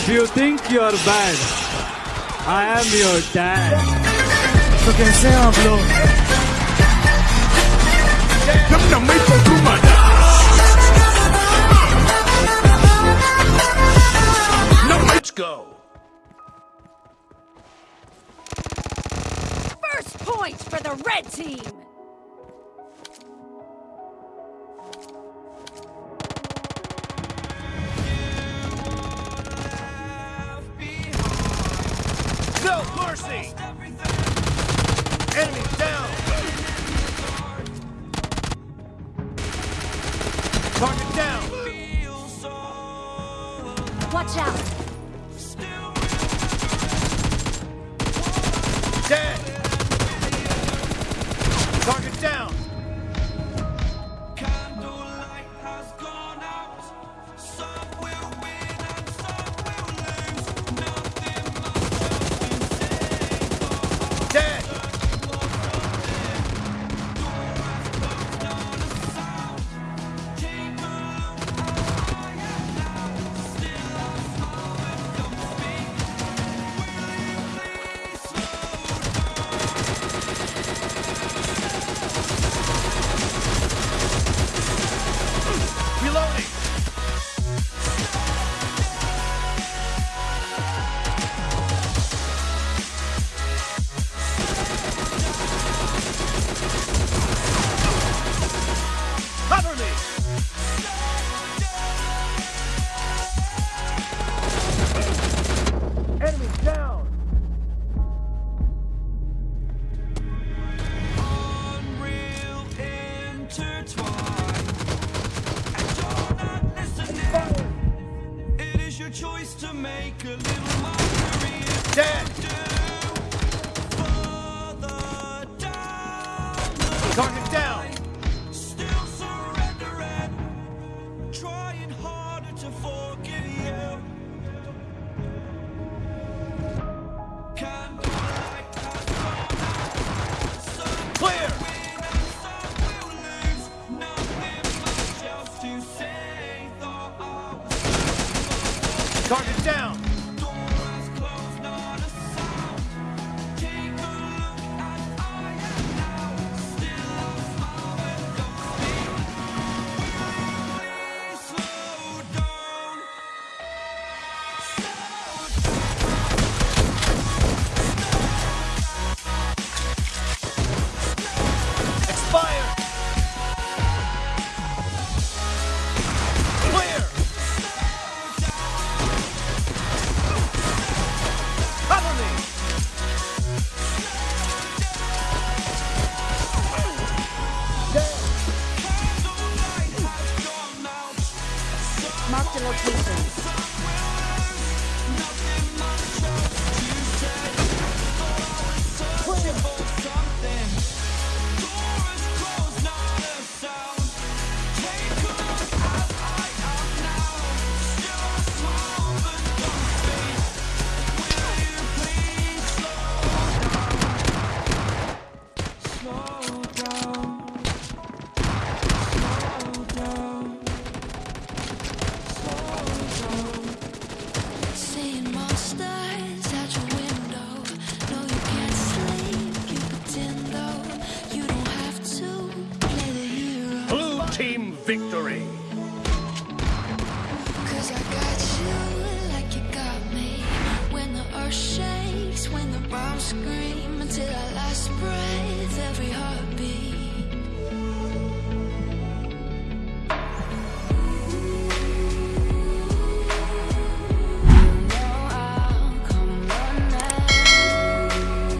If you think you're bad, I am your dad. So कैसे हैं आप लोग? नम Let's go. First point for the red team. No mercy! Enemy down! Target down! Watch out! it is your choice to make a little Dead! Target down! locations. team victory. Cause I got you like you got me when the earth shakes.